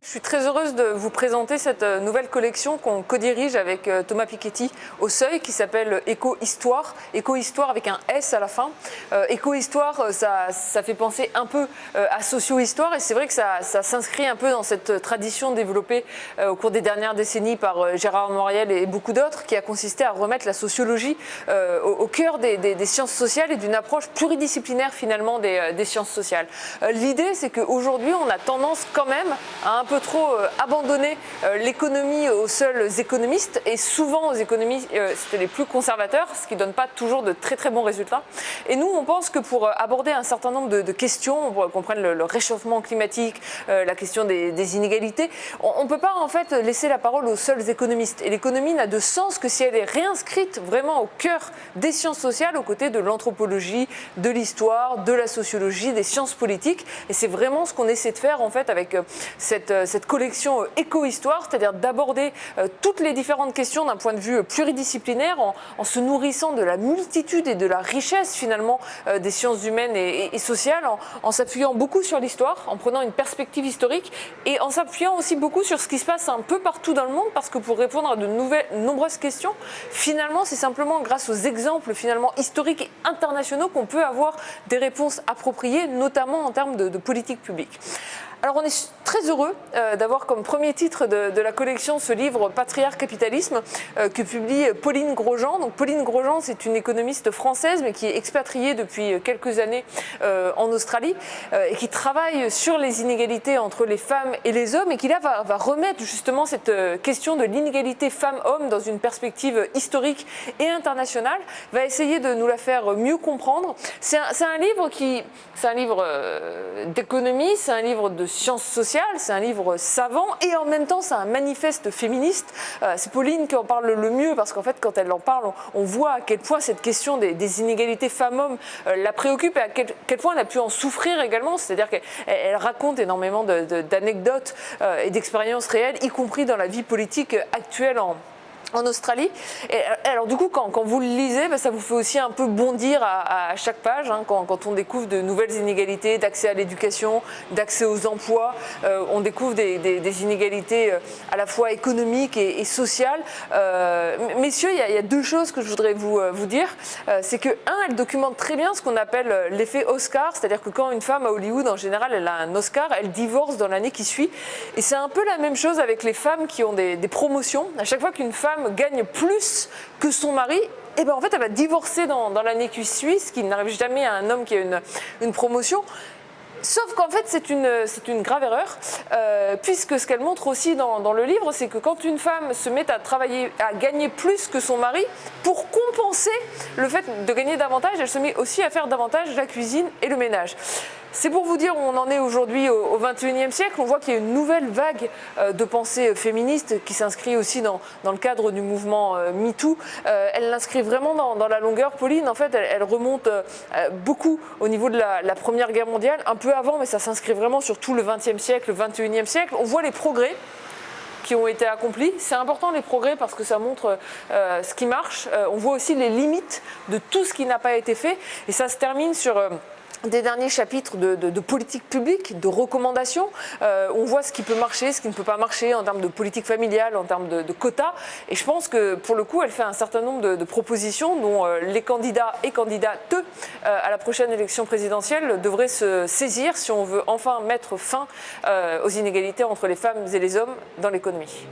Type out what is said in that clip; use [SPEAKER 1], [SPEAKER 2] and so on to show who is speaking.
[SPEAKER 1] Je suis très heureuse de vous présenter cette euh, nouvelle collection qu'on co-dirige avec euh, Thomas Piketty au Seuil qui s'appelle Éco-Histoire, Éco-Histoire avec un S à la fin. Euh, Éco-Histoire, ça, ça, fait penser un peu à socio-histoire et c'est vrai que ça, ça s'inscrit un peu dans cette tradition développée au cours des dernières décennies par Gérard Moriel et beaucoup d'autres qui a consisté à remettre la sociologie au, cœur des, sciences sociales et d'une approche pluridisciplinaire finalement des, des sciences sociales. L'idée c'est qu'aujourd'hui on a tendance quand même à un peu trop euh, abandonner euh, l'économie aux seuls économistes et souvent aux économistes euh, les plus conservateurs, ce qui ne donne pas toujours de très très bons résultats. Et nous, on pense que pour aborder un certain nombre de, questions, pour qu'on prenne le, réchauffement climatique, la question des, inégalités, on ne peut pas en fait laisser la parole aux seuls économistes. Et l'économie n'a de sens que si elle est réinscrite vraiment au cœur des sciences sociales, aux côtés de l'anthropologie, de l'histoire, de la sociologie, des sciences politiques. Et c'est vraiment ce qu'on essaie de faire en fait avec cette, cette collection euh, éco-histoire, c'est-à-dire d'aborder euh, toutes les différentes questions d'un point de vue euh, pluridisciplinaire en, se nourrissant de la multitude et de la richesse finalement des sciences humaines et, sociales, en, s'appuyant beaucoup sur l'histoire, en prenant une perspective historique et en s'appuyant aussi beaucoup sur ce qui se passe un peu partout dans le monde parce que pour répondre à de nouvelles, nombreuses questions, finalement c'est simplement grâce aux exemples finalement historiques et internationaux qu'on peut avoir des réponses appropriées, notamment en termes de, de politique publique. Alors on est très heureux euh, d'avoir comme premier titre de, la collection ce livre Patriarche Capitalisme euh, que publie Pauline Grosjean. Donc Pauline Grosjean c'est une économiste française mais qui est expatriée depuis quelques années euh, en Australie et qui travaille sur les inégalités entre les femmes et les hommes et qui là va, remettre justement cette question de l'inégalité femmes-hommes dans une perspective historique et internationale, va essayer de nous la faire mieux comprendre. C'est un, livre qui, c'est un livre d'économie, c'est un livre de sciences sociales, c'est un livre savant et en même temps c'est un manifeste féministe. Euh, c'est Pauline qui en parle le mieux parce qu'en fait quand elle en parle, on, voit à quel point cette question des, inégalités femmes-hommes euh, la préoccupe et à quel, point elle a pu en souffrir également. C'est-à-dire qu'elle raconte énormément d'anecdotes euh, et d'expériences réelles, y compris dans la vie politique actuelle en, en Australie. Et alors du coup, quand, vous le lisez, bah, ça vous fait aussi un peu bondir à, chaque page, hein, quand, on découvre de nouvelles inégalités d'accès à l'éducation, d'accès aux emplois, euh, on découvre des, inégalités euh, à la fois économiques et, sociales. Euh, messieurs, il y, a, deux choses que je voudrais vous, vous dire. c'est que, un, elle documente très bien ce qu'on appelle l'effet Oscar, c'est-à-dire que quand une femme à Hollywood, en général, elle a un Oscar, elle divorce dans l'année qui suit. Et c'est un peu la même chose avec les femmes qui ont des promotions. À chaque fois qu'une femme gagne plus que son mari, et eh ben en fait elle va divorcer dans, l'année qui suit, ce qui n'arrive jamais à un homme qui a une, une promotion. Sauf qu'en fait, c'est une, une, grave erreur, euh, puisque ce qu'elle montre aussi dans, dans le livre, c'est que quand une femme se met à travailler, à gagner plus que son mari, pour compenser le fait de gagner davantage, elle se met aussi à faire davantage la cuisine et le ménage. C'est pour vous dire où on en est aujourd'hui au, XXIe siècle. On voit qu'il y a une nouvelle vague euh, de pensée féministe qui s'inscrit aussi dans, dans, le cadre du mouvement euh, MeToo. elle l'inscrit vraiment dans, la longueur. Pauline, en fait, elle, remonte beaucoup au niveau de la, Première Guerre mondiale, un peu avant, mais ça s'inscrit vraiment sur tout le XXe siècle, le XXIe siècle. On voit les progrès qui ont été accomplis. C'est important les progrès parce que ça montre euh, ce qui marche. Euh, on voit aussi les limites de tout ce qui n'a pas été fait. Et ça se termine sur... Euh, des derniers chapitres de, politique publique, de recommandations. Euh, on voit ce qui peut marcher, ce qui ne peut pas marcher en termes de politique familiale, en termes de, quotas. Et je pense que pour le coup, elle fait un certain nombre de, propositions dont euh, les candidats et candidates euh, à la prochaine élection présidentielle devraient se saisir si on veut enfin mettre fin aux inégalités entre les femmes et les hommes dans l'économie.